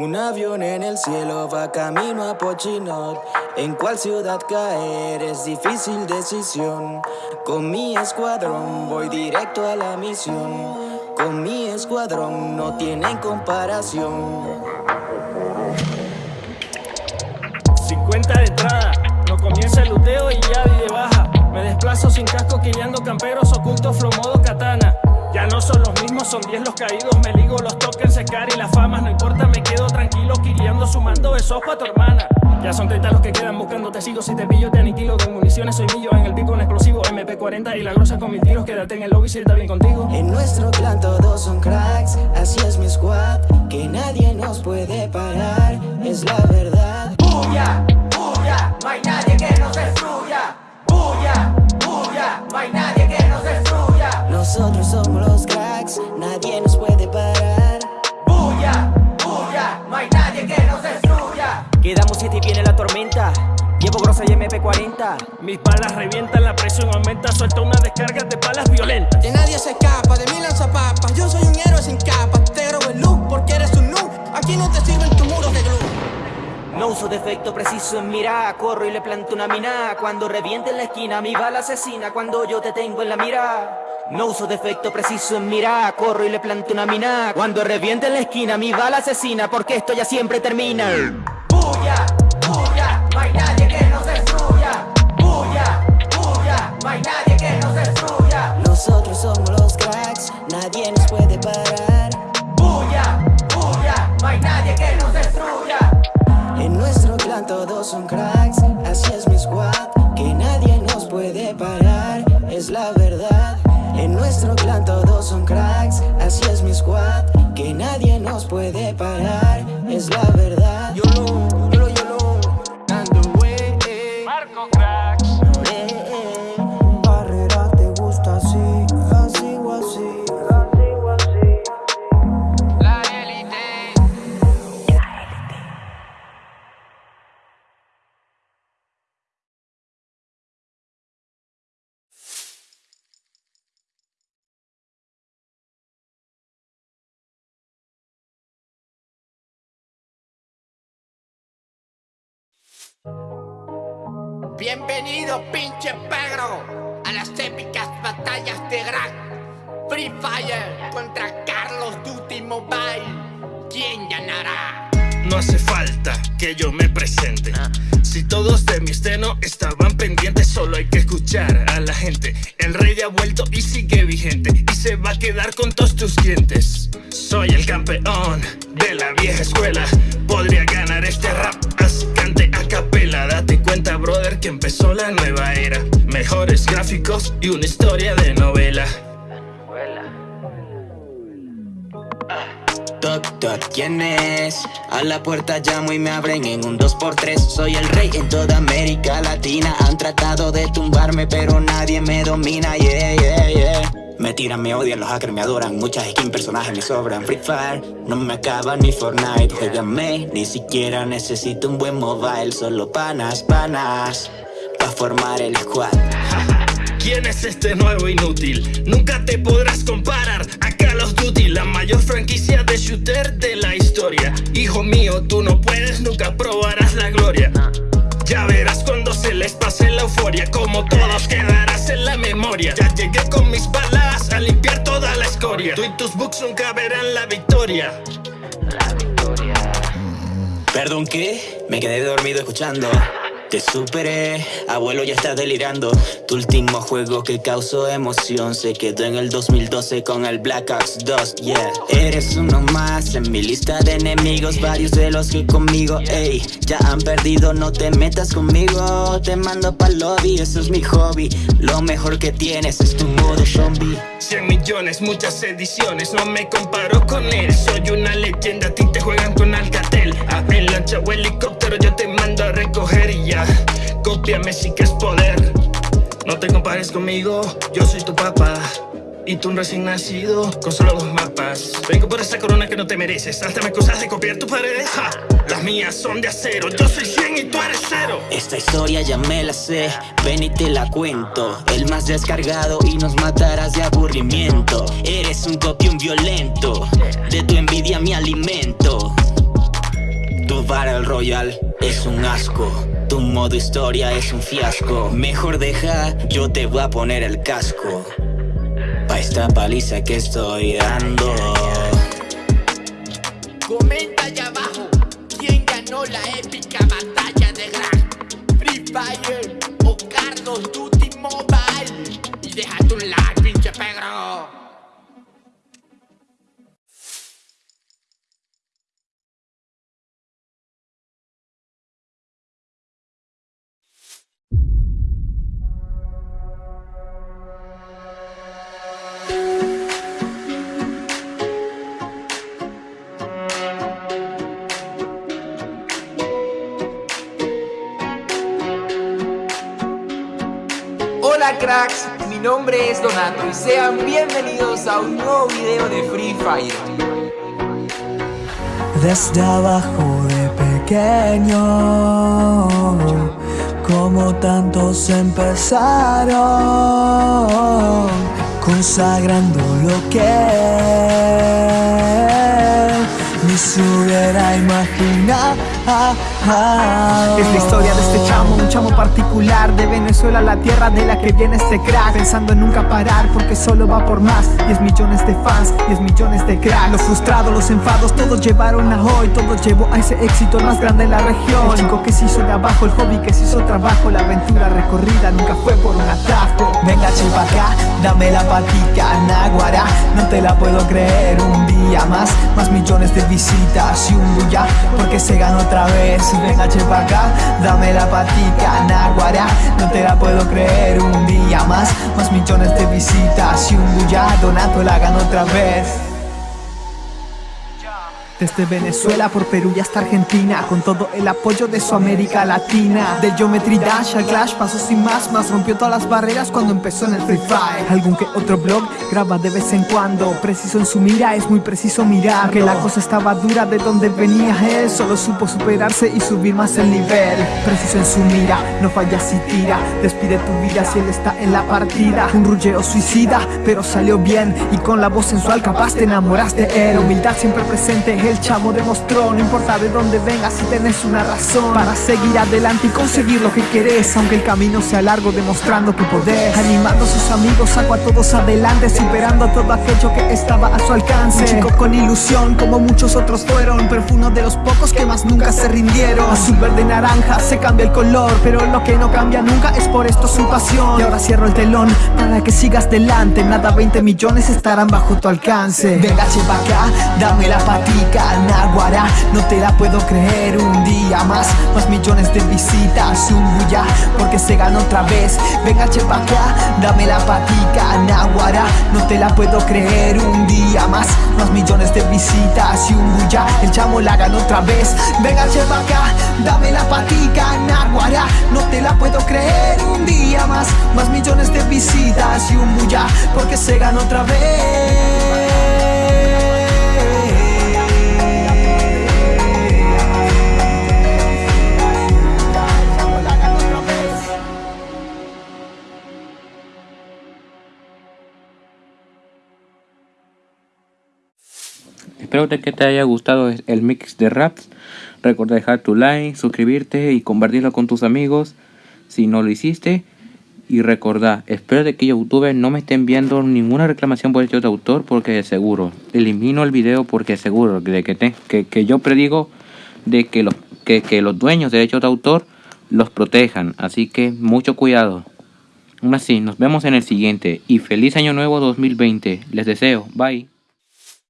Un avión en el cielo va camino a Pochinot. En cuál ciudad caer es difícil decisión. Con mi escuadrón voy directo a la misión. Con mi escuadrón no tienen comparación. 50 de entrada, no comienza el luteo y ya de baja. Me desplazo sin casco quillando camperos ocultos flow son los mismos, son 10 los caídos, me ligo los tokens, secar y las famas, no importa, me quedo tranquilo, quiriando, sumando besos pa' tu hermana. Ya son 30 los que quedan buscando, te sigo, si te pillo, te aniquilo, de municiones soy millo, en el pico un explosivo, MP40 y la grosa con mis tiros, quédate en el lobby si está bien contigo. En nuestro clan todos son cracks, nadie que nos destruya. Quedamos siete y viene la tormenta. Llevo grosa y MP40. Mis balas revientan, la presión aumenta, suelta una descarga de balas violentas. Que nadie se escapa de mi lanzapapas. Yo soy un héroe sin capa. Te robo el look porque eres un noob. Aquí no te sirven tus muros de glue. No uso defecto preciso en mira, corro y le planto una mina. Cuando reviente en la esquina, mi bala asesina. Cuando yo te tengo en la mira. No uso defecto preciso en mira, corro y le planto una mina. Cuando reviente en la esquina, mi bala asesina, porque esto ya siempre termina. Bulla, bulla, no hay nadie que todos son cracks, así es mi squad, que nadie nos puede parar, es la verdad. Bienvenido, pinche pegro, a las épicas batallas de Gran Free Fire contra Carlos Duty Mobile. ¿Quién ganará? No hace falta que yo me presente. Si todos de mi estreno estaban pendientes, solo hay que escuchar a la gente. El rey ya ha vuelto y sigue vigente. Y se va a quedar con todos tus dientes. Soy el campeón de la vieja escuela. Que empezó la nueva era. Mejores gráficos y una historia de novela. Toc, ¿quién es? A la puerta llamo y me abren en un 2x3 Soy el rey en toda América Latina. Han tratado de tumbarme pero nadie me domina. Yeah, yeah, yeah. Me tiran, me odian, los hackers me adoran. Muchas skins, personajes me sobran. Free Fire, no me acaba ni Fortnite. Juegame, ni siquiera necesito un buen mobile. Solo panas, panas Pa' formar el squad. ¿Quién es este nuevo inútil? Nunca te podrás comparar. A Call of Duty, la mayor franquicia de shooter de la historia. Hijo mío, tú no puedes, nunca probarás la gloria. Ya verás cuando se les pase la euforia, como todos quedarás en la memoria. Ya llegué con mis balas a limpiar toda la escoria. Tú y tus books nunca verán la victoria. Perdón, ¿qué? Me quedé dormido escuchando. Te superé, abuelo ya estás delirando. Tu último juego que causó emoción se quedó en el 2012 con el Black Ops 2, yeah. Eres uno más en mi lista de enemigos, varios de los que conmigo, ey, ya han perdido, no te metas conmigo. Te mando pa'l lobby, eso es mi hobby. Lo mejor que tienes es tu modo zombie. 100 millones, muchas ediciones, no me comparo con él Soy una leyenda, a ti te juegan con Alcatel A en lancha o helicóptero yo te mando a recoger y ya. Cópiame si que es poder. No te compares conmigo, yo soy tu papá. Y tú un recién nacido con solo dos mapas. Vengo por esa corona que no te mereces. Hasta me acusas de copiar tus paredes ja. Las mías son de acero Yo soy 100 y tú eres cero. Esta historia ya me la sé, ven y te la cuento. El más descargado y nos matarás de aburrimiento. Eres un copión violento, de tu envidia mi alimento modo Battle Royale es un asco. Tu modo historia es un fiasco. Mejor deja, yo te voy a poner el casco. Pa' esta paliza que estoy dando. Comenta allá abajo quién ganó la épica batalla de Gran Free Fire mi nombre es Donato y sean bienvenidos a un nuevo video de Free Fire. Desde abajo de pequeño, como tantos empezaron, consagrando lo que ni se hubiera imaginado. Es la historia de este chamo, un chamo particular De Venezuela, la tierra de la que viene este crack. Pensando en nunca parar porque solo va por más. 10 millones de fans, 10 millones de cracks. Los frustrados, los enfados, todos llevaron a hoy. Todo llevó a ese éxito más grande en la región. El chico que se hizo de abajo, el hobby que se hizo trabajo. La aventura recorrida nunca fue por un atajo Venga chipa acá, dame la patica, Naguará. No te la puedo creer un día más. Más millones de visitas y un bulla Porque se ganó otra vez Venga chepa acá, dame la patica, Naguará. No te la puedo creer un día más Más millones de visitas y un bulla Donato la ganó otra vez Desde Venezuela por Perú y hasta Argentina Con todo el apoyo de su América Latina. Del Geometry Dash al Clash pasó sin más Más rompió todas las barreras cuando empezó en el Free Fire. Algún que otro blog graba de vez en cuando. Preciso en su mira, es muy preciso mirar Que la cosa estaba dura de donde venía él. Solo supo superarse y subir más el nivel. Preciso en su mira, no falla si tira. Despide tu vida si él está en la partida. Un rulleo suicida, pero salió bien. Y con la voz sensual capaz te enamoras de él Humildad siempre presente, el chamo demostró No importa de dónde vengas si tenés una razón Para seguir adelante y conseguir lo que querés Aunque el camino sea largo demostrando tu poder Animando a sus amigos, saco a todos adelante Superando todo aquello que estaba a su alcance. Un chico con ilusión como muchos otros fueron Pero fue uno de los pocos que más nunca se rindieron. Azul, verde, naranja, se cambia el color Pero lo que no cambia nunca es por esto su pasión. Y ahora cierro el telón para que sigas delante Nada 20 millones estarán bajo tu alcance. Venga chepa acá, dame la patica, No te la puedo creer un día más. Más millones de visitas bulla Porque se ganó otra vez. Venga acá, dame la patica, Naguará No te la puedo creer un día más. Más millones de visitas bulla El chamo la ganó otra vez. Venga acá, dame la patica, Naguará No te la puedo creer un día más. Más millones de visitas bulla Porque se ganó otra vez Espero que te haya gustado el mix de raps. Recuerda dejar tu like, suscribirte y compartirlo con tus amigos si no lo hiciste. Y recordad, espero de que YouTube no me estén viendo ninguna reclamación por derechos de autor porque seguro, elimino el video porque seguro de que, que yo predigo de que los, que, que los dueños de derechos de autor los protejan. Así que mucho cuidado. Aún así, nos vemos en el siguiente y feliz año nuevo 2020. Les deseo. Bye.